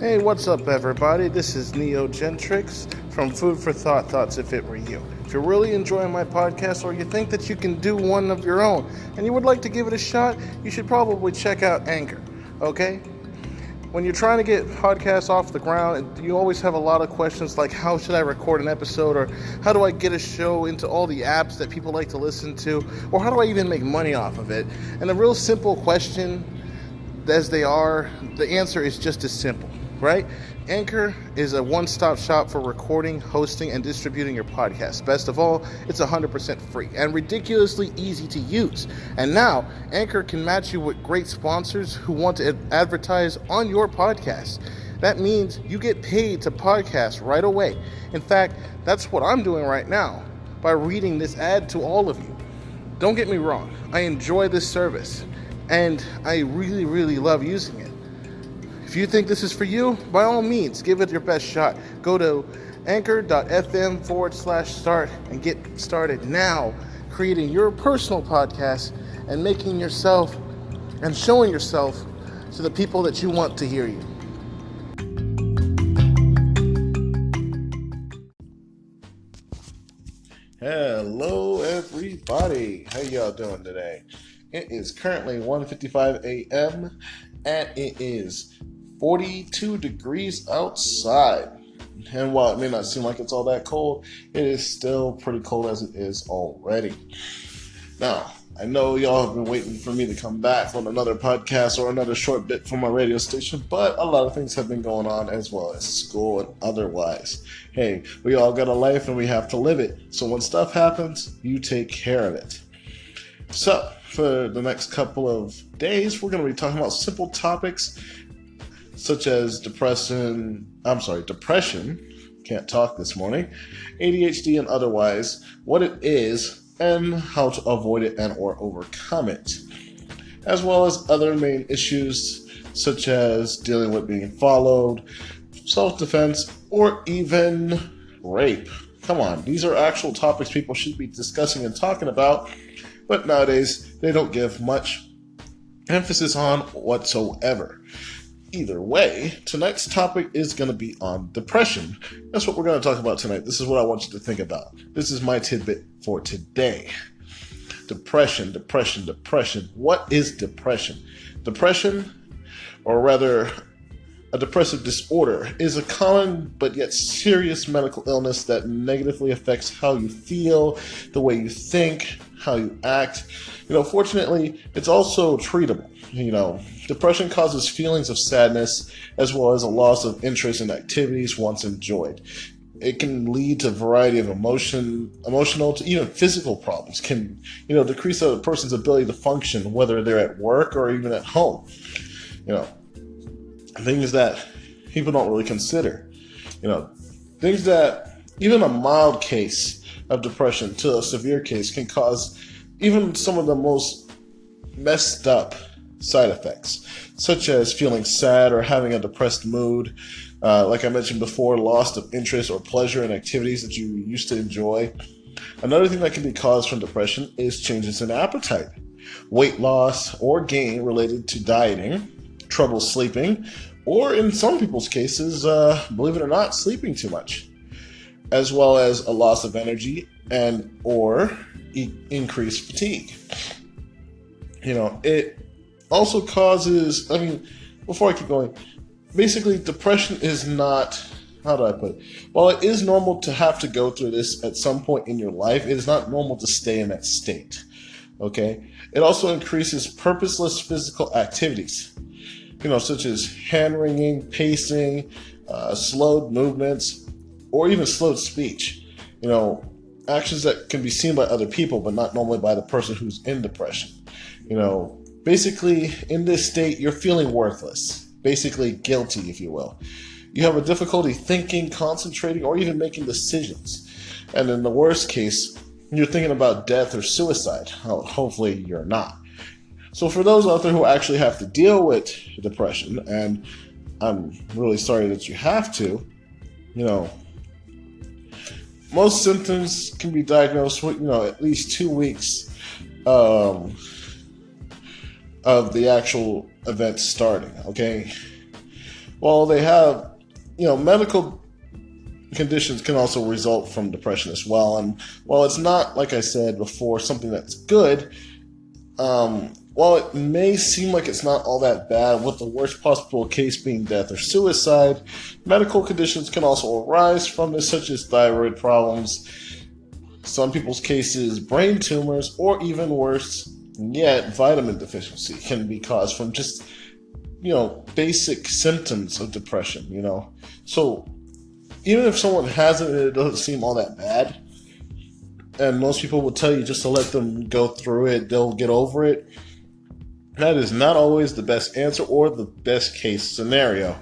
Hey, what's up, everybody? This is Neo Gentrix from Food for Thought Thoughts If It Were You. If you're really enjoying my podcast or you think that you can do one of your own and you would like to give it a shot, you should probably check out Anchor, okay? When you're trying to get podcasts off the ground, you always have a lot of questions like how should I record an episode or how do I get a show into all the apps that people like to listen to or how do I even make money off of it? And a real simple question as they are, the answer is just as simple right? Anchor is a one stop shop for recording, hosting, and distributing your podcast. Best of all, it's 100% free and ridiculously easy to use. And now, Anchor can match you with great sponsors who want to advertise on your podcast. That means you get paid to podcast right away. In fact, that's what I'm doing right now by reading this ad to all of you. Don't get me wrong, I enjoy this service and I really, really love using it. If you think this is for you, by all means, give it your best shot. Go to anchor.fm forward slash start and get started now creating your personal podcast and making yourself and showing yourself to the people that you want to hear you. Hello everybody. How y'all doing today? It is currently 1:55 a.m. and it is 42 degrees outside. And while it may not seem like it's all that cold, it is still pretty cold as it is already. Now, I know y'all have been waiting for me to come back on another podcast or another short bit from my radio station, but a lot of things have been going on as well as school and otherwise. Hey, we all got a life and we have to live it. So when stuff happens, you take care of it. So, for the next couple of days, we're going to be talking about simple topics such as depression, I'm sorry, depression, can't talk this morning, ADHD and otherwise, what it is and how to avoid it and or overcome it, as well as other main issues such as dealing with being followed, self-defense, or even rape. Come on, these are actual topics people should be discussing and talking about, but nowadays they don't give much emphasis on whatsoever. Either way, tonight's topic is going to be on depression. That's what we're going to talk about tonight. This is what I want you to think about. This is my tidbit for today. Depression, depression, depression. What is depression? Depression, or rather, a depressive disorder, is a common but yet serious medical illness that negatively affects how you feel, the way you think, how you act. You know, fortunately, it's also treatable. You know, depression causes feelings of sadness as well as a loss of interest in activities once enjoyed. It can lead to a variety of emotion, emotional to even physical problems. Can you know decrease a person's ability to function, whether they're at work or even at home. You know, things that people don't really consider. You know, things that even a mild case of depression to a severe case can cause even some of the most messed up side effects, such as feeling sad or having a depressed mood. Uh, like I mentioned before, loss of interest or pleasure in activities that you used to enjoy. Another thing that can be caused from depression is changes in appetite, weight loss or gain related to dieting, trouble sleeping, or in some people's cases, uh, believe it or not, sleeping too much, as well as a loss of energy and or e- increased fatigue. You know, it also causes, I mean, before I keep going, basically, depression is not, how do I put it? While it is normal to have to go through this at some point in your life, it is not normal to stay in that state. Okay? It also increases purposeless physical activities, you know, such as hand wringing, pacing, uh, slowed movements, or even slowed speech. You know, actions that can be seen by other people, but not normally by the person who's in depression. You know, basically, in this state, you're feeling worthless, basically guilty, if you will. You have a difficulty thinking, concentrating, or even making decisions. And in the worst case, you're thinking about death or suicide. Well, hopefully, you're not. So, for those out there who actually have to deal with depression, and I'm really sorry that you have to, you know, most symptoms can be diagnosed with, you know, at least two weeks um, of the actual event starting, okay? while they have, you know, medical conditions can also result from depression as well. And while it's not, like I said before, something that's good, um, while it may seem like it's not all that bad, with the worst possible case being death or suicide, medical conditions can also arise from this, such as thyroid problems, some people's cases, brain tumors, or even worse yet, vitamin deficiency can be caused from just, you know, basic symptoms of depression, you know. So, even if someone has it, it doesn't seem all that bad. And most people will tell you just to let them go through it, they'll get over it that is not always the best answer or the best case scenario.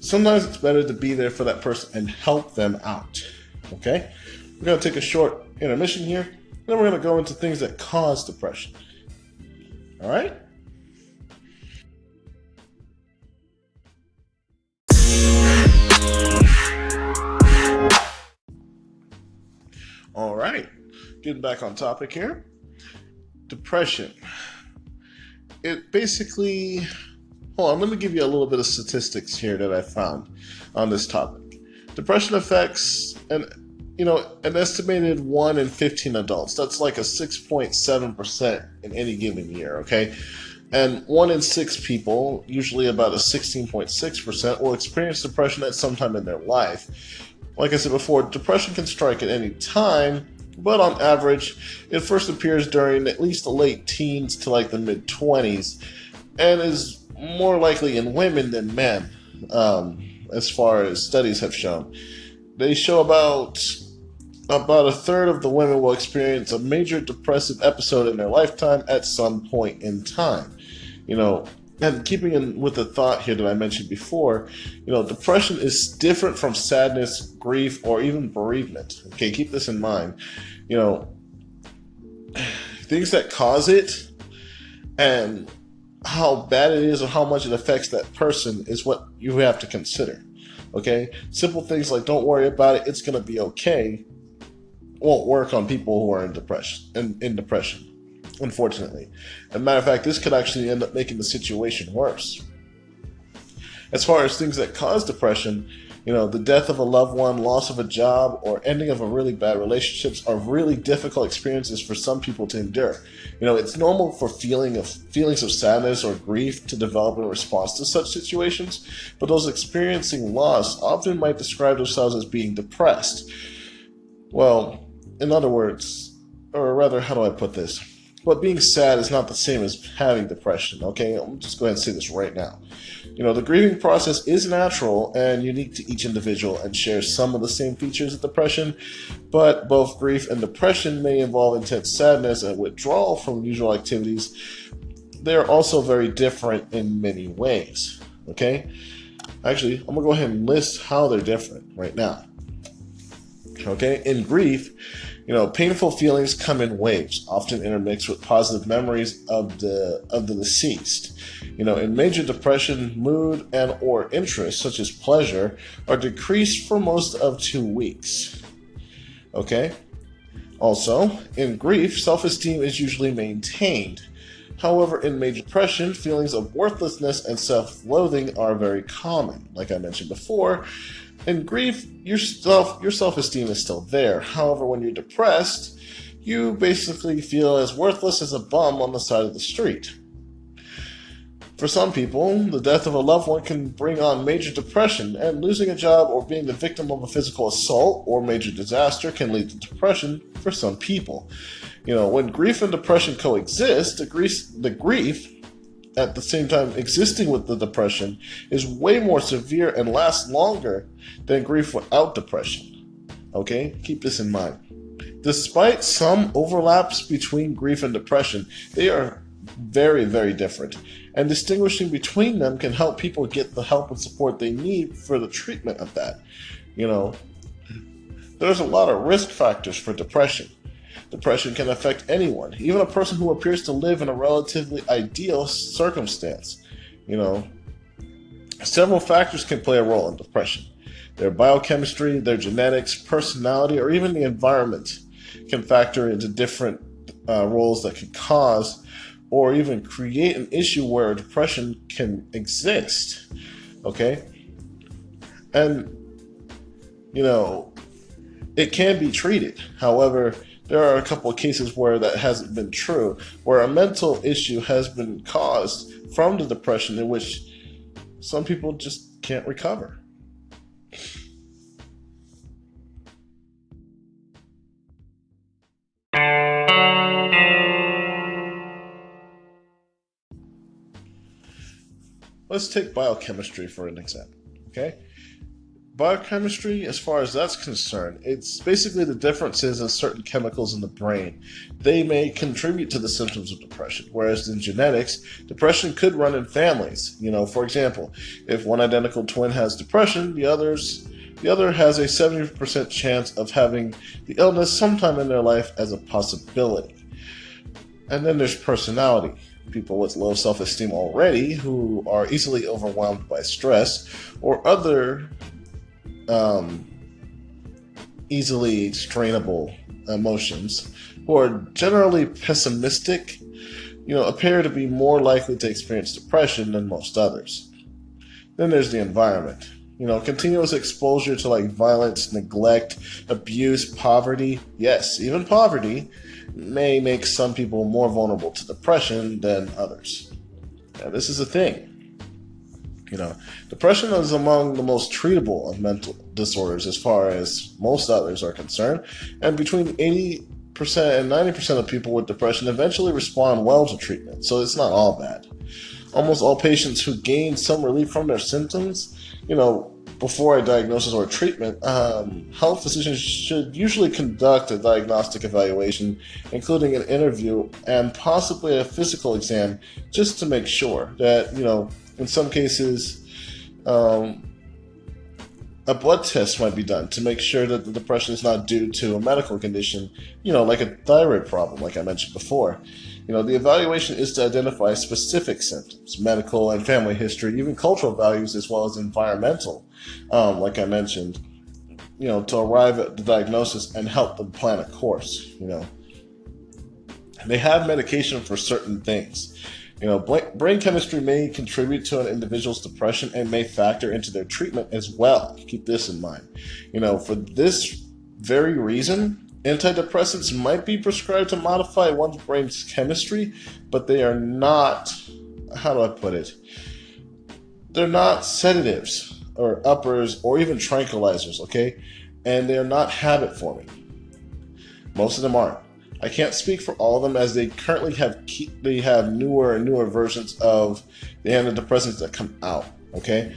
Sometimes it's better to be there for that person and help them out. Okay? We're going to take a short intermission here, then we're going to go into things that cause depression. All right? All right, getting back on topic here. Depression it basically, hold on, gonna give you a little bit of statistics here that I found on this topic. Depression affects an you know an estimated one in 15 adults. That's like a 6.7% in any given year. Okay. And one in six people, usually about a 16.6%, will experience depression at some time in their life. Like I said before, depression can strike at any time, but on average, it first appears during at least the late teens to like the mid 20s, and is more likely in women than men, um, as far as studies have shown. They show about about a third of the women will experience a major depressive episode in their lifetime at some point in time. You know, and keeping in with the thought here that I mentioned before, you know, depression is different from sadness, grief, or even bereavement. Okay, keep this in mind. You know, things that cause it and how bad it is or how much it affects that person is what you have to consider. Okay, simple things like don't worry about it; it's gonna be okay. Won't work on people who are in depression. In, in depression unfortunately. As a matter of fact, this could actually end up making the situation worse. As far as things that cause depression, you know, the death of a loved one, loss of a job, or ending of a really bad relationships are really difficult experiences for some people to endure. You know, it's normal for feeling of feelings of sadness or grief to develop in response to such situations, but those experiencing loss often might describe themselves as being depressed. Well, in other words, or rather, how do I put this? But being sad is not the same as having depression, okay? I'm just go ahead and say this right now. You know, the grieving process is natural and unique to each individual and shares some of the same features of depression, but both grief and depression may involve intense sadness and withdrawal from usual activities. They are also very different in many ways, okay? Actually, I'm gonna go ahead and list how they're different right now. Okay, in grief, you know, painful feelings come in waves, often intermixed with positive memories of the of the deceased. You know, in major depression, mood and or interest, such as pleasure, are decreased for most of two weeks. Okay? Also, in grief, self-esteem is usually maintained. However, in major depression, feelings of worthlessness and self-loathing are very common. Like I mentioned before, in grief, your self your self-esteem is still there. However, when you're depressed, you basically feel as worthless as a bum on the side of the street. For some people, the death of a loved one can bring on major depression, and losing a job or being the victim of a physical assault or major disaster can lead to depression for some people. You know, when grief and depression coexist, the grief, the grief at the same time existing with the depression is way more severe and lasts longer than grief without depression. Okay, keep this in mind. Despite some overlaps between grief and depression, they are very, very different. And distinguishing between them can help people get the help and support they need for the treatment of that. You know, there's a lot of risk factors for depression. Depression can affect anyone, even a person who appears to live in a relatively ideal circumstance. You know, several factors can play a role in depression. Their biochemistry, their genetics, personality, or even the environment can factor into different uh, roles that can cause or even create an issue where depression can exist. Okay? And, you know, it can be treated. However, there are a couple of cases where that hasn't been true, where a mental issue has been caused from the depression in which some people just can't recover. Let's take biochemistry for an example, okay? Biochemistry, as far as that's concerned, it's basically the differences in certain chemicals in the brain. They may contribute to the symptoms of depression, whereas in genetics, depression could run in families. You know, for example, if one identical twin has depression, the others the other has a 70% chance of having the illness sometime in their life as a possibility. And then there's personality. People with low self esteem already, who are easily overwhelmed by stress, or other um, easily strainable emotions, who are generally pessimistic, you know, appear to be more likely to experience depression than most others. Then there's the environment. You know, continuous exposure to like violence, neglect, abuse, poverty. Yes, even poverty may make some people more vulnerable to depression than others. Now, this is a thing. You know, depression is among the most treatable of mental disorders as far as most others are concerned, and between 80% and 90% of people with depression eventually respond well to treatment, so it's not all bad. Almost all patients who gain some relief from their symptoms, you know, before a diagnosis or treatment, um, health physicians should usually conduct a diagnostic evaluation, including an interview and possibly a physical exam, just to make sure that, you know, in some cases, um, a blood test might be done to make sure that the depression is not due to a medical condition, you know, like a thyroid problem, like I mentioned before. You know, the evaluation is to identify specific symptoms, medical and family history, even cultural values, as well as environmental, um, like I mentioned, you know, to arrive at the diagnosis and help them plan a course, you know. They have medication for certain things. You know, brain chemistry may contribute to an individual's depression and may factor into their treatment as well. Keep this in mind. You know, for this very reason, antidepressants might be prescribed to modify one's brain's chemistry, but they are not, how do I put it? They're not sedatives or uppers or even tranquilizers, okay? And they're not habit forming. Most of them aren't. I can't speak for all of them as they currently have they have newer and newer versions of the antidepressants that come out. Okay,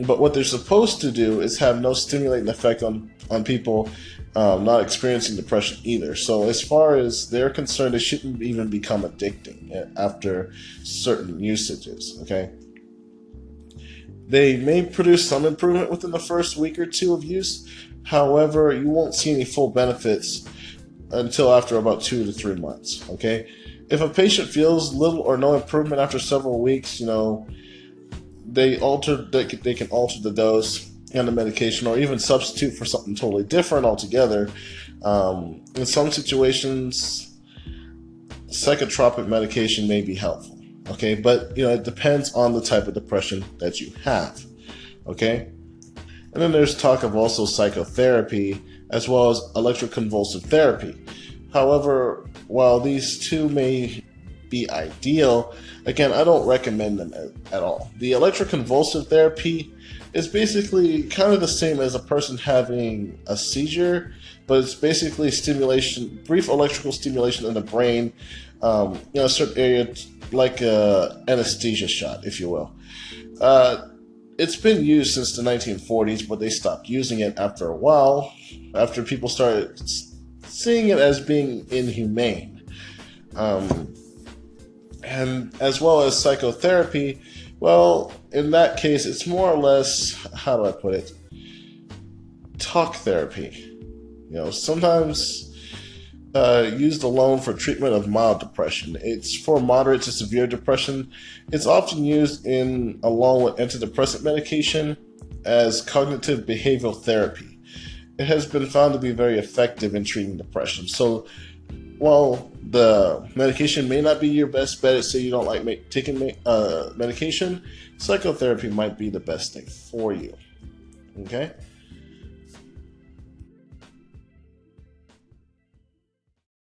but what they're supposed to do is have no stimulating effect on on people um, not experiencing depression either. So as far as they're concerned, it shouldn't even become addicting after certain usages. Okay. They may produce some improvement within the first week or two of use. However, you won't see any full benefits until after about two to three months. Okay, if a patient feels little or no improvement after several weeks, you know, they alter they can, they can alter the dose and the medication, or even substitute for something totally different altogether. Um, in some situations, psychotropic medication may be helpful. Okay, but you know it depends on the type of depression that you have. Okay, and then there's talk of also psychotherapy as well as electroconvulsive therapy. However, while these two may be ideal, again, I don't recommend them at, all. The electroconvulsive therapy is basically kind of the same as a person having a seizure, but it's basically stimulation, brief electrical stimulation in the brain, um, in a certain area, like a anesthesia shot, if you will. Uh, it's been used since the 1940s, but they stopped using it after a while, after people started seeing it as being inhumane. Um, and as well as psychotherapy, well, in that case, it's more or less, how do I put it? Talk therapy. You know, sometimes uh, used alone for treatment of mild depression. It's for moderate to severe depression. It's often used in along with antidepressant medication as cognitive behavioral therapy. It has been found to be very effective in treating depression. So, while the medication may not be your best bet, say you don't like taking uh, medication, psychotherapy might be the best thing for you. Okay.